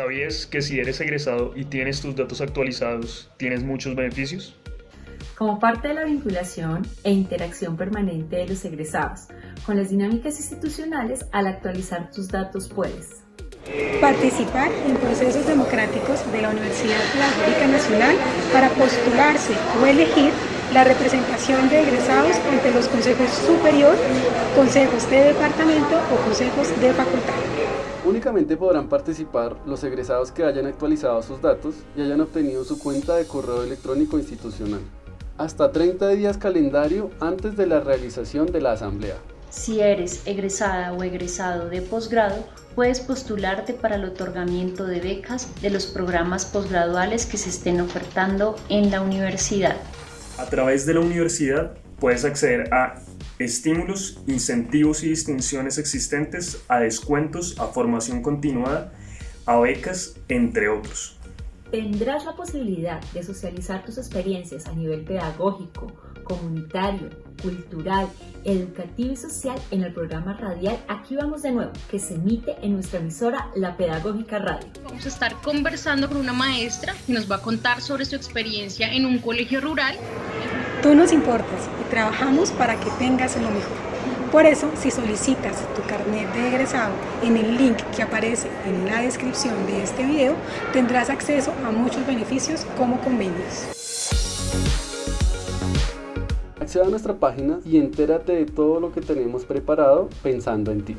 ¿Sabías que si eres egresado y tienes tus datos actualizados, tienes muchos beneficios? Como parte de la vinculación e interacción permanente de los egresados con las dinámicas institucionales, al actualizar tus datos puedes participar en procesos democráticos de la Universidad Pedagógica Nacional para postularse o elegir la representación de egresados ante los consejos superior, consejos de departamento o consejos de facultad. Únicamente podrán participar los egresados que hayan actualizado sus datos y hayan obtenido su cuenta de correo electrónico institucional. Hasta 30 días calendario antes de la realización de la asamblea. Si eres egresada o egresado de posgrado, puedes postularte para el otorgamiento de becas de los programas posgraduales que se estén ofertando en la universidad. A través de la universidad puedes acceder a estímulos, incentivos y distinciones existentes, a descuentos, a formación continuada, a becas, entre otros. Tendrás la posibilidad de socializar tus experiencias a nivel pedagógico, comunitario, cultural, educativo y social en el programa radial Aquí vamos de nuevo, que se emite en nuestra emisora La Pedagógica Radio. Vamos a estar conversando con una maestra que nos va a contar sobre su experiencia en un colegio rural. Tú nos importas y trabajamos para que tengas lo mejor. Por eso, si solicitas tu carnet de egresado en el link que aparece en la descripción de este video, tendrás acceso a muchos beneficios como convenios. Acceda a nuestra página y entérate de todo lo que tenemos preparado pensando en ti.